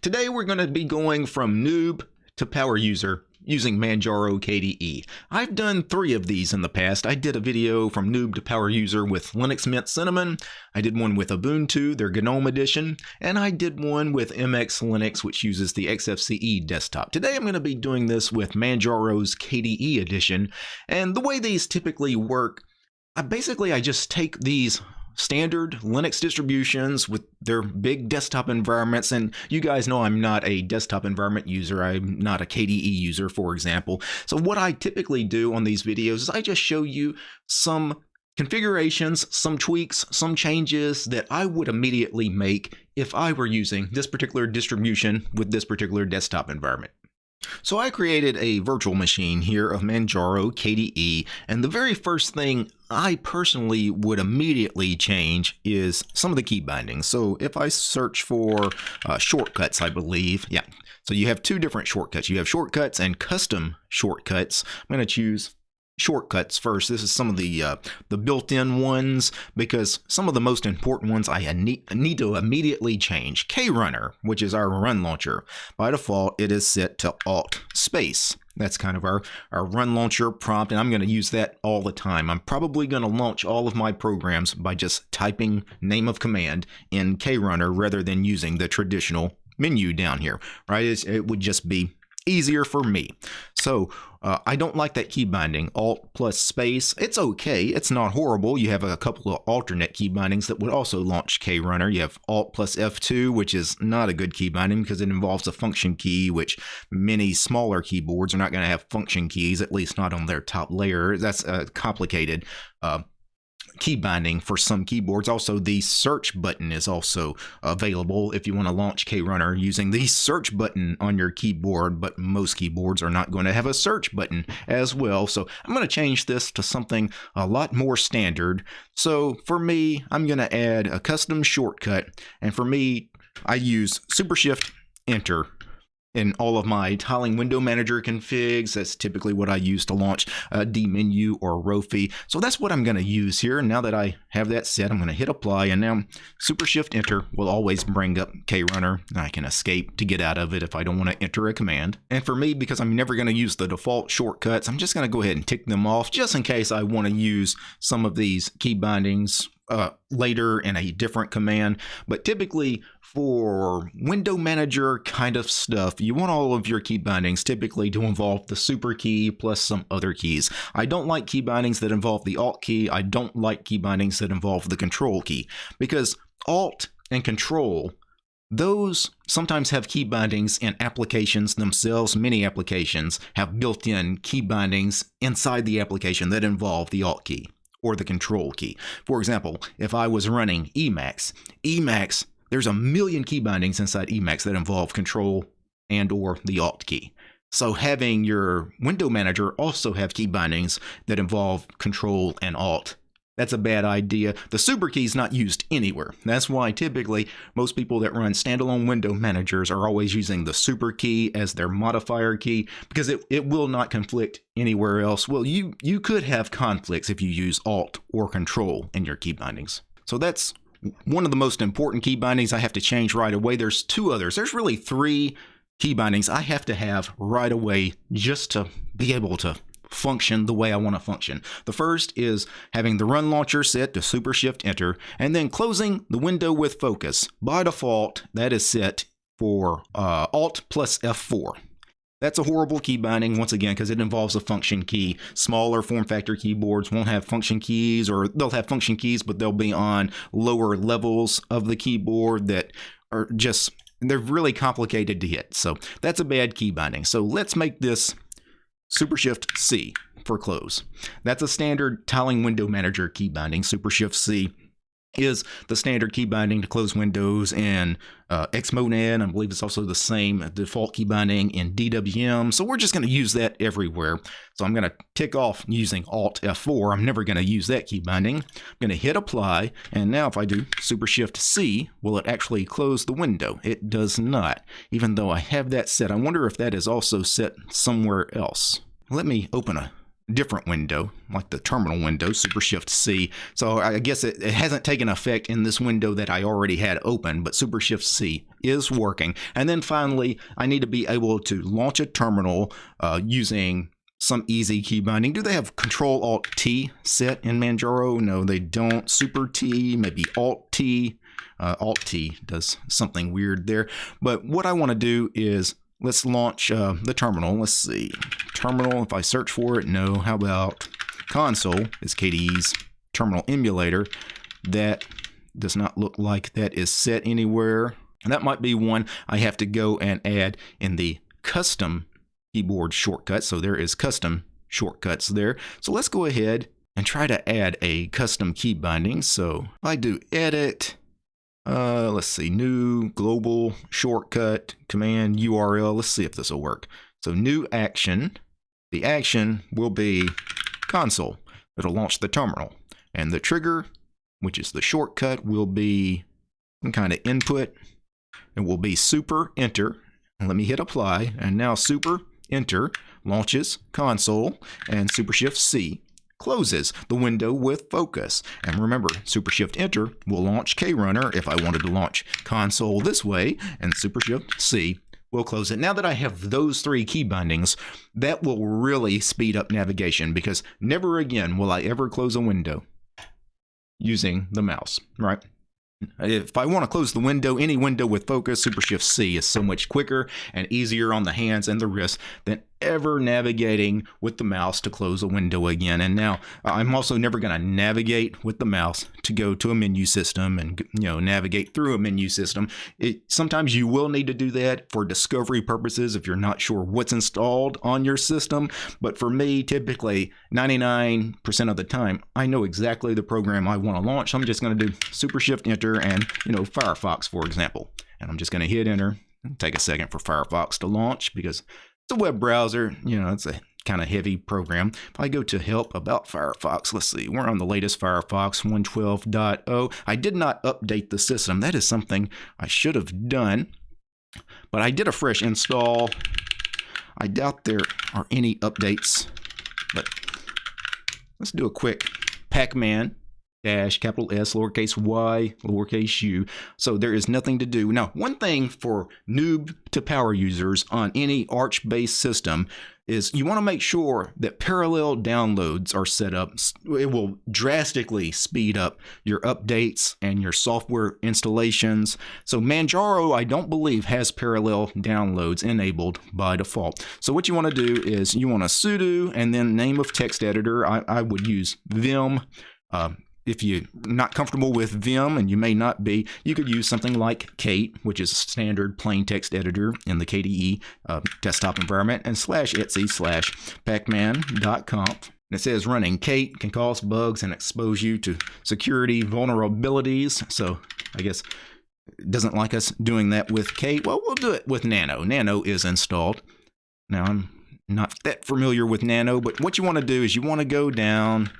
Today we're going to be going from noob to power user using Manjaro KDE. I've done three of these in the past. I did a video from noob to power user with Linux Mint Cinnamon, I did one with Ubuntu, their GNOME edition, and I did one with MX Linux, which uses the XFCE desktop. Today I'm going to be doing this with Manjaro's KDE edition, and the way these typically work, I basically I just take these standard Linux distributions with their big desktop environments. And you guys know I'm not a desktop environment user. I'm not a KDE user, for example. So what I typically do on these videos is I just show you some configurations, some tweaks, some changes that I would immediately make if I were using this particular distribution with this particular desktop environment. So I created a virtual machine here of Manjaro KDE, and the very first thing I personally would immediately change is some of the key bindings. So if I search for uh, shortcuts, I believe, yeah. So you have two different shortcuts. You have shortcuts and custom shortcuts. I'm going to choose shortcuts first. This is some of the uh, the built-in ones because some of the most important ones I need, need to immediately change. KRunner, which is our run launcher, by default it is set to Alt space. That's kind of our, our run launcher prompt, and I'm going to use that all the time. I'm probably going to launch all of my programs by just typing name of command in KRunner rather than using the traditional menu down here, right? It's, it would just be easier for me. So uh, I don't like that key binding, Alt plus space. It's okay. It's not horrible. You have a couple of alternate key bindings that would also launch KRunner. You have Alt plus F2, which is not a good key binding because it involves a function key, which many smaller keyboards are not going to have function keys, at least not on their top layer. That's uh, complicated. Uh, key binding for some keyboards. Also, the search button is also available if you want to launch KRunner using the search button on your keyboard, but most keyboards are not going to have a search button as well. So I'm going to change this to something a lot more standard. So for me, I'm going to add a custom shortcut. And for me, I use Super Shift Enter in all of my tiling window manager configs. That's typically what I use to launch a dmenu or Rofi. So that's what I'm going to use here. Now that I have that set, I'm going to hit apply and now super shift enter will always bring up KRunner. I can escape to get out of it if I don't want to enter a command. And for me, because I'm never going to use the default shortcuts, I'm just going to go ahead and tick them off just in case I want to use some of these key bindings uh, later in a different command. But typically for window manager kind of stuff, you want all of your key bindings typically to involve the super key plus some other keys. I don't like key bindings that involve the alt key. I don't like key bindings that involve the control key because alt and control those sometimes have key bindings in applications themselves. Many applications have built-in key bindings inside the application that involve the alt key or the control key. For example, if I was running Emacs, Emacs, there's a million key bindings inside Emacs that involve control and or the alt key. So having your window manager also have key bindings that involve control and alt that's a bad idea. The super key is not used anywhere. That's why typically most people that run standalone window managers are always using the super key as their modifier key because it, it will not conflict anywhere else. Well, you, you could have conflicts if you use Alt or Control in your key bindings. So that's one of the most important key bindings I have to change right away. There's two others. There's really three key bindings I have to have right away just to be able to function the way I want to function. The first is having the run launcher set to super shift enter and then closing the window with focus. By default, that is set for uh, Alt plus F4. That's a horrible key binding once again because it involves a function key. Smaller form factor keyboards won't have function keys or they'll have function keys but they'll be on lower levels of the keyboard that are just they're really complicated to hit. So that's a bad key binding. So let's make this Super Shift C for close. That's a standard tiling window manager key binding. Super Shift C is the standard key binding to close windows in uh, Xmonad. I believe it's also the same default key binding in DWM. So we're just going to use that everywhere. So I'm going to tick off using Alt F4. I'm never going to use that key binding. I'm going to hit apply. And now if I do Super Shift C, will it actually close the window? It does not, even though I have that set. I wonder if that is also set somewhere else. Let me open a different window, like the terminal window, Super Shift C. So I guess it, it, hasn't taken effect in this window that I already had open, but Super Shift C is working. And then finally, I need to be able to launch a terminal uh, using some easy key binding. Do they have Control Alt T set in Manjaro? No, they don't. Super T, maybe Alt T. Uh, Alt T does something weird there. But what I want to do is let's launch uh, the terminal. Let's see. Terminal, if I search for it, no. How about Konsole is KDE's terminal emulator. That does not look like that is set anywhere. And that might be one I have to go and add in the custom keyboard shortcut. So there is custom shortcuts there. So let's go ahead and try to add a custom key binding. So if I do edit, uh, let's see, new global shortcut command URL. Let's see if this will work. So new action, the action will be Konsole. It'll launch the terminal. And the trigger, which is the shortcut, will be some kind of input. It will be super enter. Let me hit apply. And now super enter launches Konsole and super shift C closes the window with focus. And remember, Super Shift Enter will launch KRunner if I wanted to launch Konsole this way, and Super Shift C will close it. Now that I have those three key bindings, that will really speed up navigation because never again will I ever close a window using the mouse, right? If I want to close the window, any window with focus, Super Shift C is so much quicker and easier on the hands and the wrist than ever navigating with the mouse to close a window again. And now uh, I'm also never going to navigate with the mouse to go to a menu system and you know navigate through a menu system. It, sometimes you will need to do that for discovery purposes if you're not sure what's installed on your system. But for me, typically 99% of the time, I know exactly the program I want to launch. I'm just going to do Super Shift Enter and you know Firefox, for example. And I'm just going to hit Enter. Take a second for Firefox to launch because it's a web browser, you know, it's a kind of heavy program. If I go to help about Firefox, let's see, we're on the latest Firefox 112.0. I did not update the system. That is something I should have done, but I did a fresh install. I doubt there are any updates, but let's do a quick Pacman dash capital S lowercase y lowercase u. So there is nothing to do. Now, one thing for noob to power users on any Arch based system is you want to make sure that parallel downloads are set up. It will drastically speed up your updates and your software installations. So Manjaro, I don't believe, has parallel downloads enabled by default. So what you want to do is you want to sudo and then name of text editor. I, I would use vim uh, if you're not comfortable with Vim, and you may not be, you could use something like Kate, which is a standard plain text editor in the KDE uh, desktop environment, and slash etc slash pacman.conf. And it says running Kate can cause bugs and expose you to security vulnerabilities. So I guess it doesn't like us doing that with Kate. Well, we'll do it with Nano. Nano is installed. Now, I'm not that familiar with Nano, but what you want to do is you want to go down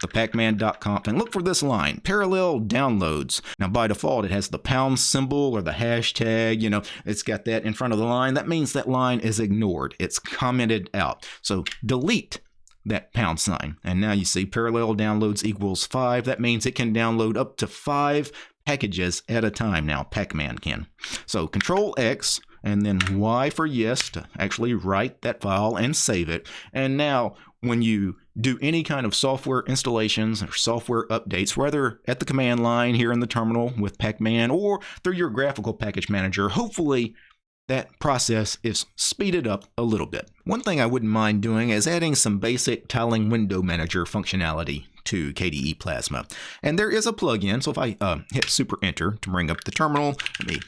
the pacman.conf and look for this line, parallel downloads. Now by default, it has the pound symbol or the hashtag, you know, it's got that in front of the line. That means that line is ignored. It's commented out. So delete that pound sign. And now you see parallel downloads equals five. That means it can download up to five packages at a time now, Pacman can. So control X and then Y for yes to actually write that file and save it. And now when you do any kind of software installations or software updates, whether at the command line here in the terminal with Pacman or through your graphical package manager, hopefully that process is speeded up a little bit. One thing I wouldn't mind doing is adding some basic tiling window manager functionality to KDE Plasma. And there is a plugin, so if I uh, hit super enter to bring up the terminal, let me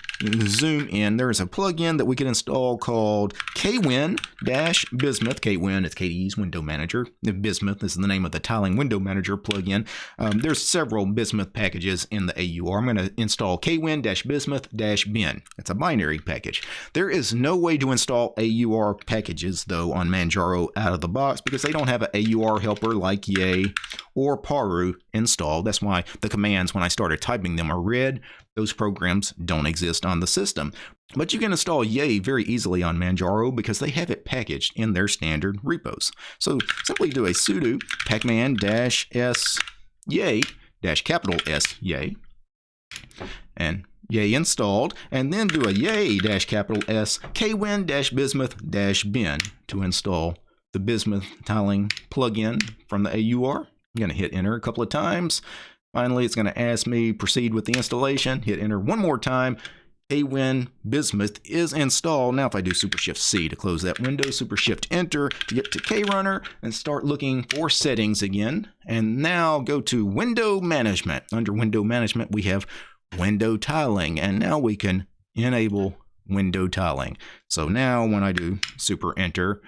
zoom in, there is a plugin that we can install called kwin-bismuth. Kwin is KDE's window manager. Bismuth is the name of the tiling window manager plugin. Um, there's several Bismuth packages in the AUR. I'm going to install kwin-bismuth-bin. It's a binary package. There is no way to install AUR packages, though, on Manjaro out of the box because they don't have an AUR helper like Yay or Paru installed. That's why the commands, when I started typing them, are red. Those programs don't exist on the system. But you can install Yay very easily on Manjaro because they have it packaged in their standard repos. So simply do a sudo pacman-s yay dash capital S yay and yay installed, and then do a yay dash capital S kwin dash bismuth dash bin to install the bismuth tiling plugin from the AUR. I'm going to hit enter a couple of times. Finally, it's going to ask me proceed with the installation. Hit enter one more time. kwin bismuth is installed. Now if I do super shift C to close that window, super shift enter to get to KRunner and start looking for settings again. And now go to window management. Under window management, we have window tiling. And now we can enable window tiling. So now when I do super enter,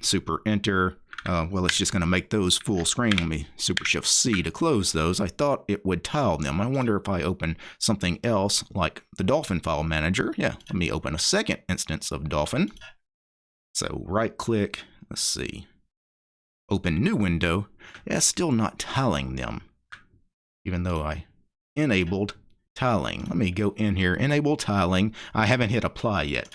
super enter, uh, well, it's just going to make those full screen. Let me super shift C to close those. I thought it would tile them. I wonder if I open something else like the Dolphin file manager. Yeah, let me open a second instance of Dolphin. So right click, let's see, open new window. Yeah, still not tiling them, even though I enabled tiling. Let me go in here, enable tiling. I haven't hit apply yet.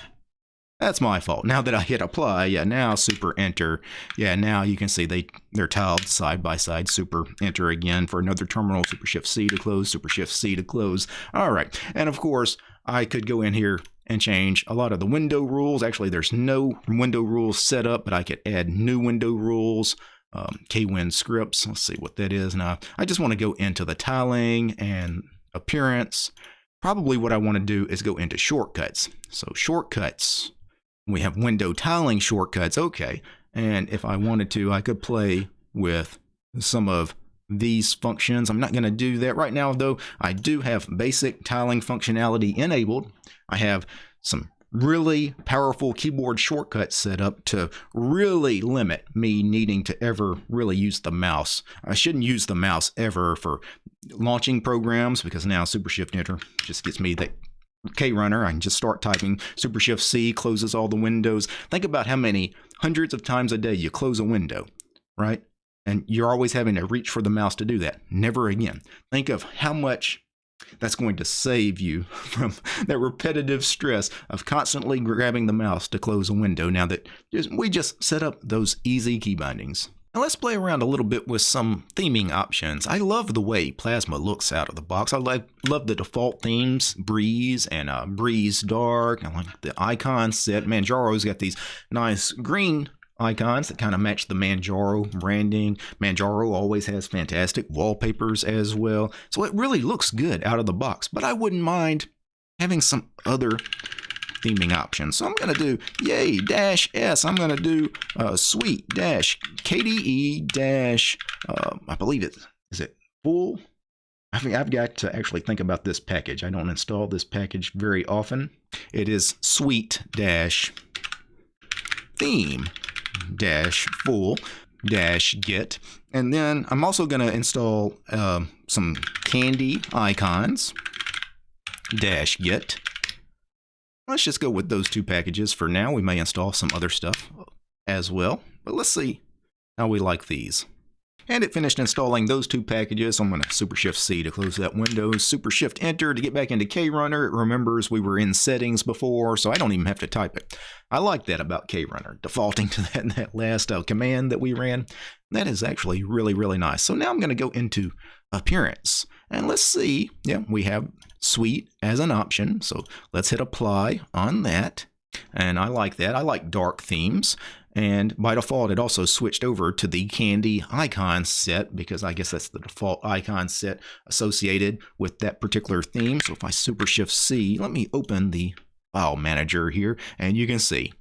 That's my fault. Now that I hit apply, yeah, now super enter. Yeah, now you can see they, they're tiled side by side. Super enter again for another terminal. Super shift C to close, super shift C to close. All right. And of course, I could go in here and change a lot of the window rules. Actually, there's no window rules set up, but I could add new window rules. Um, KWin scripts. Let's see what that is now. I just want to go into the tiling and appearance. Probably what I want to do is go into shortcuts. So shortcuts, we have window tiling shortcuts. Okay. And if I wanted to, I could play with some of these functions. I'm not going to do that right now, though. I do have basic tiling functionality enabled. I have some really powerful keyboard shortcuts set up to really limit me needing to ever really use the mouse. I shouldn't use the mouse ever for launching programs because now Super Shift Enter just gets me that KRunner. I can just start typing. Super Shift C closes all the windows. Think about how many hundreds of times a day you close a window, right? And you're always having to reach for the mouse to do that. Never again. Think of how much that's going to save you from that repetitive stress of constantly grabbing the mouse to close a window now that we just set up those easy key bindings. Now let's play around a little bit with some theming options. I love the way Plasma looks out of the box. I love, love the default themes, Breeze and uh, Breeze Dark. I like the icon set. Manjaro's got these nice green icons that kind of match the Manjaro branding. Manjaro always has fantastic wallpapers as well. So it really looks good out of the box, but I wouldn't mind having some other theming options. So I'm going to do yay dash S. I'm going to do uh, sweet dash KDE dash, uh, I believe it, is it full? I think I've got to actually think about this package. I don't install this package very often. It is sweet dash theme dash full dash git. And then I'm also going to install uh, some candy icons dash git. Let's just go with those two packages for now. We may install some other stuff as well, but let's see how we like these. And it finished installing those two packages. I'm going to Super Shift C to close that window, Super Shift Enter to get back into KRunner. It remembers we were in settings before, so I don't even have to type it. I like that about KRunner, defaulting to that, that last uh, command that we ran. That is actually really, really nice. So now I'm going to go into Appearance. And let's see, yeah, we have Sweet as an option. So let's hit Apply on that. And I like that. I like dark themes. And by default, it also switched over to the Candy icon set because I guess that's the default icon set associated with that particular theme. So if I Super Shift C, let me open the file manager here and you can see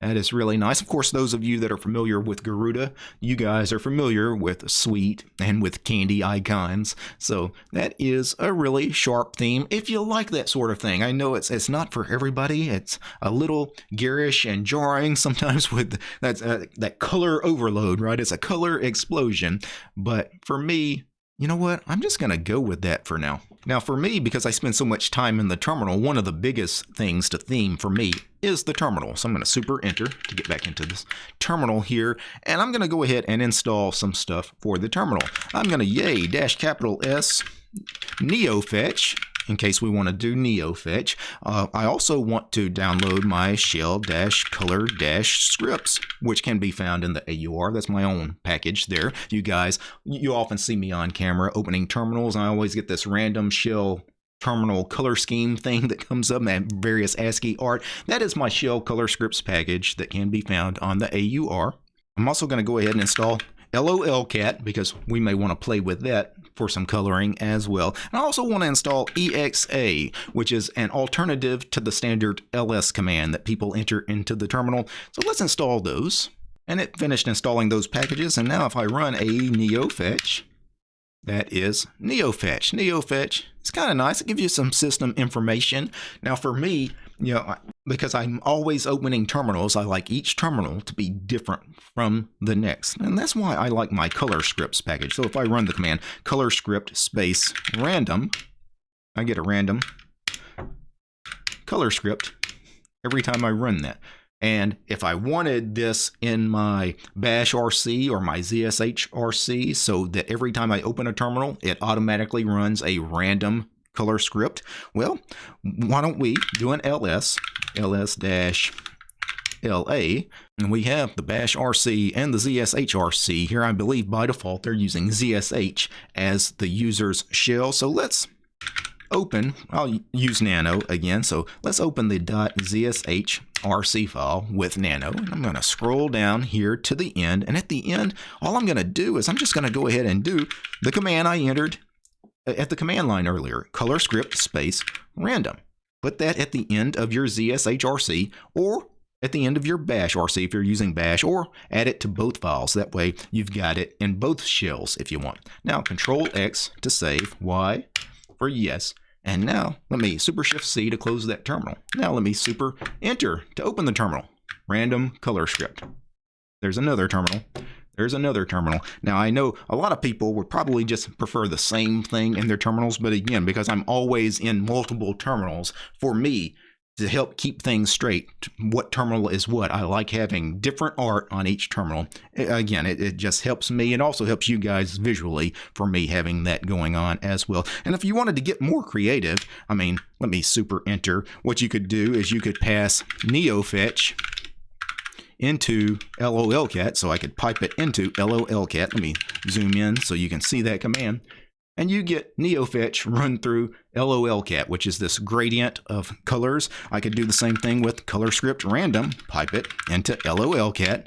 that is really nice. Of course, those of you that are familiar with Garuda, you guys are familiar with Sweet and with candy icons. So that is a really sharp theme if you like that sort of thing. I know it's it's not for everybody. It's a little garish and jarring sometimes with that, uh, that color overload, right? It's a color explosion. But for me, you know what? I'm just to go with that for now. Now for me, because I spend so much time in the terminal, one of the biggest things to theme for me is the terminal. So I'm going to super enter to get back into this terminal here. And I'm going to go ahead and install some stuff for the terminal. I'm going to yay dash capital S NeoFetch in case we want to do NeoFetch. Uh, I also want to download my shell-color-scripts, which can be found in the AUR. That's my own package there. You guys, you often see me on camera opening terminals. I always get this random shell terminal color scheme thing that comes up and various ASCII art. That is my shell color scripts package that can be found on the AUR. I'm also going to go ahead and install LOLCat because we may want to play with that for some coloring as well. And I also want to install EXA, which is an alternative to the standard ls command that people enter into the terminal. So let's install those. And it finished installing those packages. And now if I run a NeoFetch, that is NeoFetch. NeoFetch it's kind of nice. It gives you some system information. Now for me, you know, because I'm always opening terminals, I like each terminal to be different from the next. And that's why I like my color scripts package. So if I run the command color script space random, I get a random color script every time I run that. And if I wanted this in my bash RC or my ZSH RC so that every time I open a terminal, it automatically runs a random color script? Well, why don't we do an ls, ls dash LA, and we have the bash RC and the ZSH RC. Here I believe by default they're using ZSH as the user's shell. So let's open, I'll use nano again, so let's open the .zsh RC file with nano. And I'm going to scroll down here to the end, and at the end, all I'm going to do is I'm just going to go ahead and do the command I entered Uh, at the command line earlier, color script space random. Put that at the end of your ZSHRC or at the end of your bash RC if you're using bash or add it to both files. That way you've got it in both shells if you want. Now control X to save, Y for yes. And now let me super shift C to close that terminal. Now let me super enter to open the terminal. Random color script. There's another terminal. There's another terminal. Now, I know a lot of people would probably just prefer the same thing in their terminals, but again, because I'm always in multiple terminals, for me, to help keep things straight, what terminal is what. I like having different art on each terminal. Again, it, it just helps me. It also helps you guys visually for me having that going on as well. And if you wanted to get more creative, I mean, let me super enter. What you could do is you could pass NeoFetch into LOLCat so I could pipe it into LOLCat. Let me zoom in so you can see that command. And you get NeoFetch run through LOLCat, which is this gradient of colors. I could do the same thing with color script random, pipe it into LOLCat,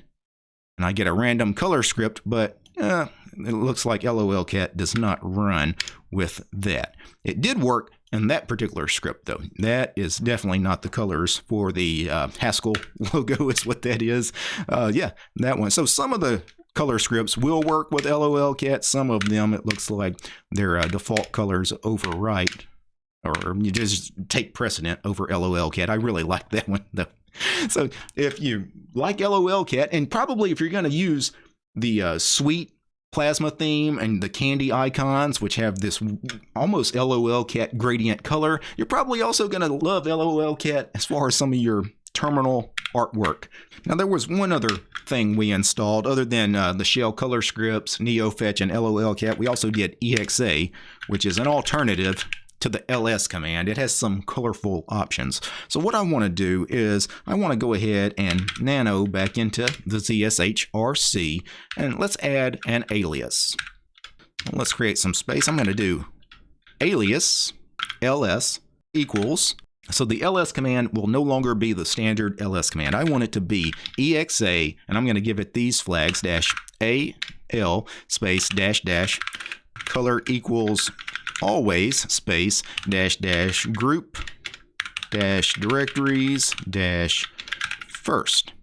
and I get a random color script, but uh, it looks like LOLCat does not run with that. It did work in that particular script, though, that is definitely not the colors for the uh, Haskell logo, is what that is. Uh, yeah, that one. So some of the color scripts will work with LOLCat. Some of them, it looks like their uh, default colors overwrite or you just take precedent over LOLCat. I really like that one, though. So if you like LOLCat, and probably if you're going to use the uh, sweet plasma theme and the candy icons, which have this almost LOLCat gradient color. You're probably also going to love LOLCat as far as some of your terminal artwork. Now there was one other thing we installed other than uh, the shell color scripts, NeoFetch, and LOLCat. We also did EXA, which is an alternative to the ls command, it has some colorful options. So what I want to do is I want to go ahead and nano back into the ZSHRC and let's add an alias. Let's create some space. I'm going to do alias ls equals so the ls command will no longer be the standard ls command. I want it to be exa, and I'm going to give it these flags, dash al space dash dash color equals always space dash dash group dash directories dash first.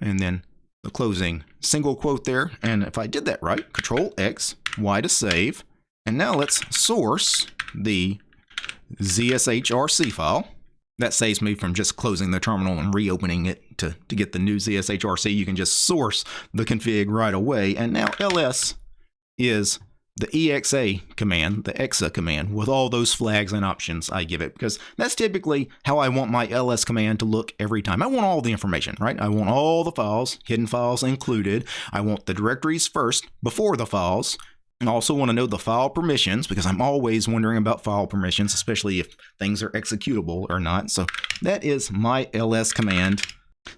And then the closing single quote there. And if I did that right, control X, Y to save. And now let's source the ZSHRC file. That saves me from just closing the terminal and reopening it to, to get the new ZSHRC. You can just source the config right away. And now ls is the exa command, the exa command, with all those flags and options I give it, because that's typically how I want my ls command to look every time. I want all the information, right? I want all the files, hidden files included. I want the directories first before the files. I also want to know the file permissions because I'm always wondering about file permissions, especially if things are executable or not. So that is my ls command.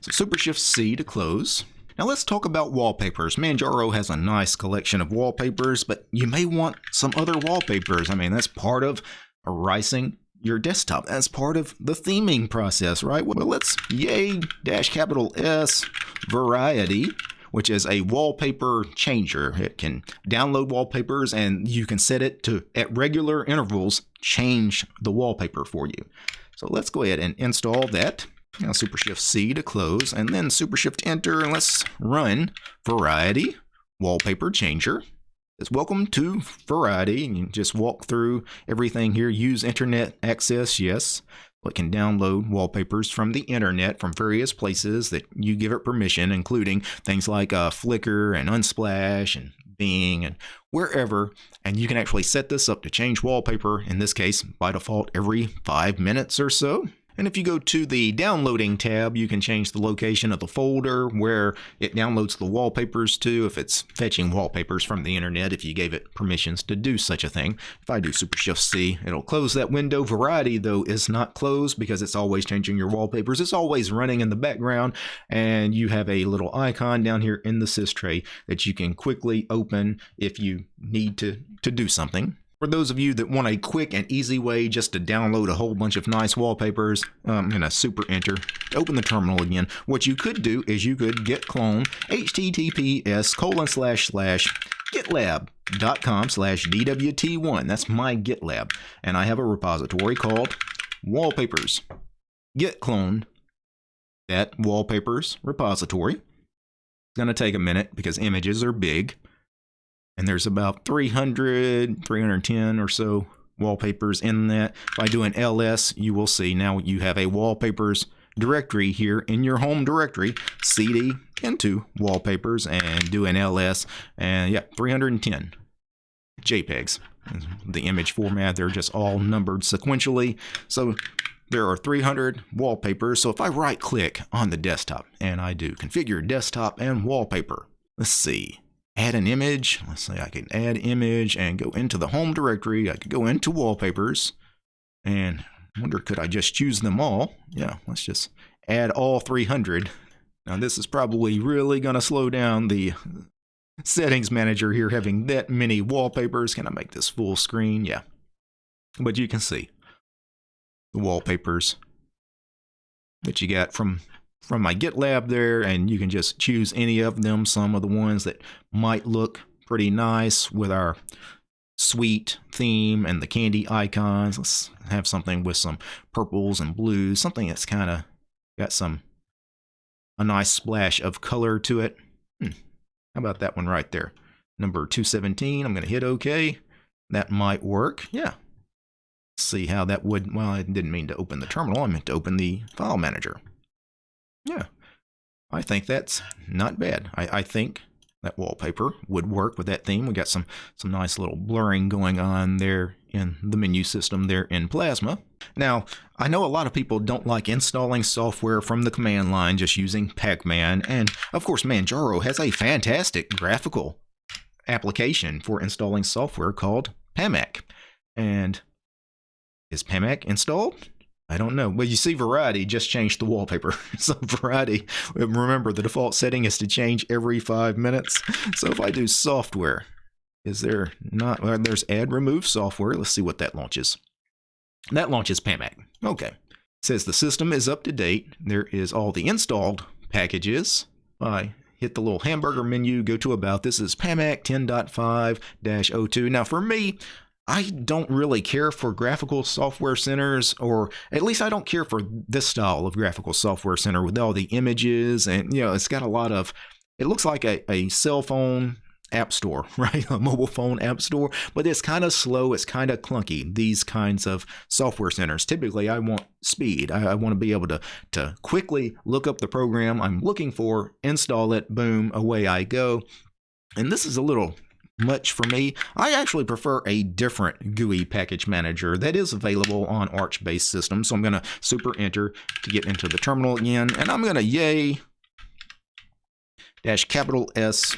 So Super Shift C to close. Now let's talk about wallpapers. Manjaro has a nice collection of wallpapers, but you may want some other wallpapers. I mean, that's part of ricing your desktop. That's part of the theming process, right? Well, let's yay dash capital S variety which is a wallpaper changer. It can download wallpapers and you can set it to, at regular intervals, change the wallpaper for you. So let's go ahead and install that. Now Super Shift C to close, and then Super Shift Enter, and let's run Variety Wallpaper Changer. It's welcome to Variety, and you just walk through everything here. Use internet access, yes. It can download wallpapers from the internet from various places that you give it permission, including things like uh, Flickr and Unsplash and Bing and wherever. And you can actually set this up to change wallpaper, in this case, by default, every five minutes or so. And if you go to the downloading tab, you can change the location of the folder where it downloads the wallpapers to if it's fetching wallpapers from the internet if you gave it permissions to do such a thing. If I do Super Shift C, it'll close that window. Variety though is not closed because it's always changing your wallpapers. It's always running in the background and you have a little icon down here in the sys tray that you can quickly open if you need to, to do something. For those of you that want a quick and easy way just to download a whole bunch of nice wallpapers, I'm going to super enter, open the terminal again. What you could do is you could git clone https colon slash slash gitlab.com slash dwt1. That's my GitLab. And I have a repository called wallpapers. Git clone that wallpapers repository. It's going to take a minute because images are big and there's about 300, 310 or so wallpapers in that. If I do an ls, you will see now you have a wallpapers directory here in your home directory, cd into wallpapers and do an ls, and yeah, 310 JPEGs. The image format, they're just all numbered sequentially. So there are 300 wallpapers. So if I right click on the desktop and I do configure desktop and wallpaper, let's see add an image. Let's say I can add image and go into the home directory. I could go into wallpapers and wonder could I just choose them all? Yeah, let's just add all 300. Now this is probably really going to slow down the settings manager here having that many wallpapers. Can I make this full screen? Yeah. But you can see the wallpapers that you got from from my GitLab there, and you can just choose any of them. Some of the ones that might look pretty nice with our sweet theme and the candy icons. Let's have something with some purples and blues, something that's kind of got some a nice splash of color to it. Hmm. How about that one right there? Number 217. I'm going to hit OK. That might work. Yeah. See how that would. Well, I didn't mean to open the terminal. I meant to open the file manager. Yeah, I think that's not bad. I, I think that wallpaper would work with that theme. We got some some nice little blurring going on there in the menu system there in Plasma. Now, I know a lot of people don't like installing software from the command line just using Pacman, and of course Manjaro has a fantastic graphical application for installing software called Pamac. And is Pamac installed? I don't know. Well, you see Variety just changed the wallpaper. so Variety, remember the default setting is to change every five minutes. So if I do software, is there not, well, there's add remove software. Let's see what that launches. That launches Pamac. Okay. It says the system is up to date. There is all the installed packages. I hit the little hamburger menu, go to about. This is Pamac 10.5-02. Now for me, I don't really care for graphical software centers, or at least I don't care for this style of graphical software center with all the images. And, you know, it's got a lot of, it looks like a, a cell phone app store, right? A mobile phone app store, but it's kind of slow. It's kind of clunky. These kinds of software centers. Typically, I want speed. I, I, want to be able to, to quickly look up the program I'm looking for, install it, boom, away I go. And this is a little much for me. I actually prefer a different GUI package manager that is available on Arch-based systems. So I'm going to super enter to get into the terminal again, and I'm going to yay dash capital S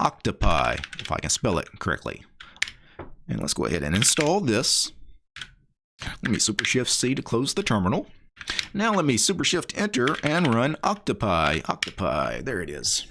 octopi, if I can spell it correctly. And let's go ahead and install this. Let me super shift C to close the terminal. Now let me super shift enter and run octopi. Octopi, there it is.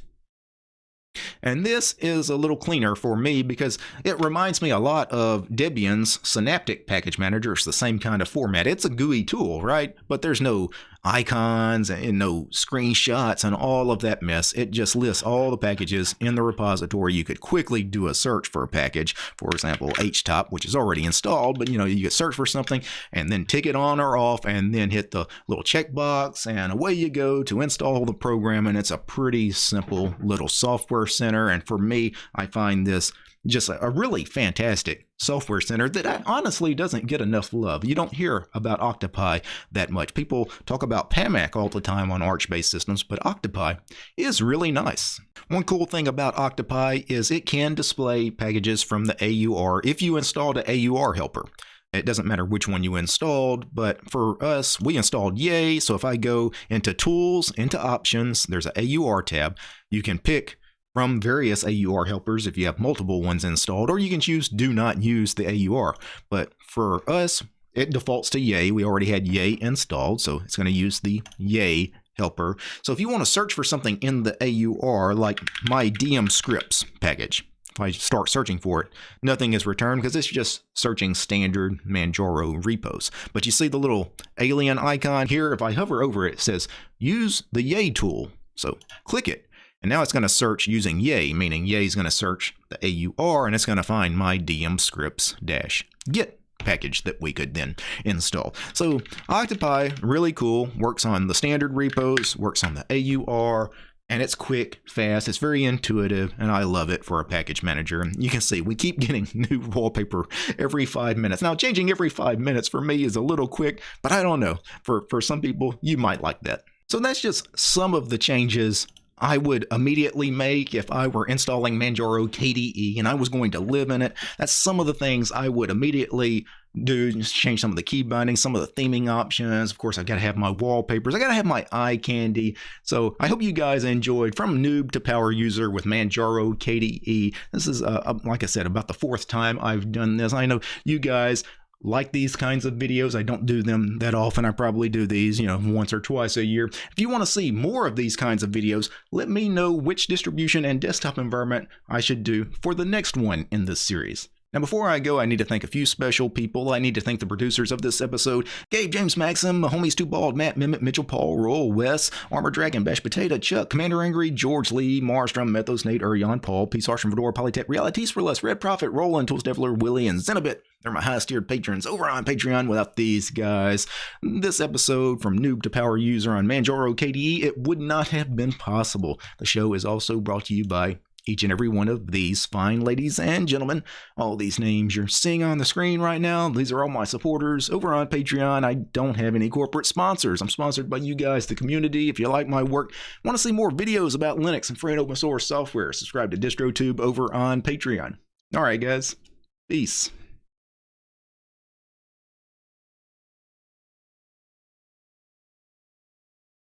And this is a little cleaner for me because it reminds me a lot of Debian's Synaptic Package Manager. It's the same kind of format. It's a GUI tool, right? But there's no icons and no screenshots and all of that mess. It just lists all the packages in the repository. You could quickly do a search for a package, for example, HTOP, which is already installed, but you know, you could search for something and then tick it on or off and then hit the little checkbox and away you go to install the program. And it's a pretty simple little software center. And for me, I find this just a, really fantastic software center that honestly doesn't get enough love. You don't hear about Octopi that much. People talk about PAMAC all the time on Arch-based systems, but Octopi is really nice. One cool thing about Octopi is it can display packages from the AUR if you installed an AUR helper. It doesn't matter which one you installed, but for us, we installed Yay. So if I go into Tools, into Options, there's an AUR tab. You can pick from various AUR helpers if you have multiple ones installed, or you can choose do not use the AUR. But for us, it defaults to Yay. We already had Yay installed, so it's going to use the Yay helper. So if you want to search for something in the AUR, like my DM scripts package, if I start searching for it, nothing is returned because it's just searching standard Manjaro repos. But you see the little alien icon here? If I hover over it, it says use the Yay tool. So click it and now it's going to search using Yay, meaning Yay is going to search the AUR and it's going to find my DM scripts dash git package that we could then install. So Octopi, really cool, works on the standard repos, works on the AUR, and it's quick, fast, it's very intuitive, and I love it for a package manager. And you can see we keep getting new wallpaper every five minutes. Now, changing every five minutes for me is a little quick, but I don't know. For, for some people, you might like that. So that's just some of the changes I would immediately make if I were installing Manjaro KDE and I was going to live in it. That's some of the things I would immediately do. Just change some of the key bindings, some of the theming options. Of course, I've got to have my wallpapers. I got to have my eye candy. So I hope you guys enjoyed from noob to power user with Manjaro KDE. This is, uh, like I said, about the fourth time I've done this. I know you guys like these kinds of videos. I don't do them that often. I probably do these, you know, once or twice a year. If you want to see more of these kinds of videos, let me know which distribution and desktop environment I should do for the next one in this series. Now, before I go, I need to thank a few special people. I need to thank the producers of this episode Gabe, James, Maxim, Homies Too Bald, Matt, Mimit, Mitchell, Paul, Roll, Wes, Armor Dragon, Bash Potato, Chuck, Commander Angry, George Lee, Marstrom, Methos, Nate, Urion, Paul, Peace, Harsh, and Fedora, Polytech, Realities for Less, Red Prophet, Roland, Tools Devler, Willie, and Zenobit. They're my highest tiered patrons over on Patreon. Without these guys, this episode from noob to power user on Manjaro KDE, it would not have been possible. The show is also brought to you by each and every one of these fine ladies and gentlemen. All these names you're seeing on the screen right now, these are all my supporters over on Patreon. I don't have any corporate sponsors. I'm sponsored by you guys, the community. If you like my work, want to see more videos about Linux and free and open source software, subscribe to DistroTube over on Patreon. All right, guys. Peace.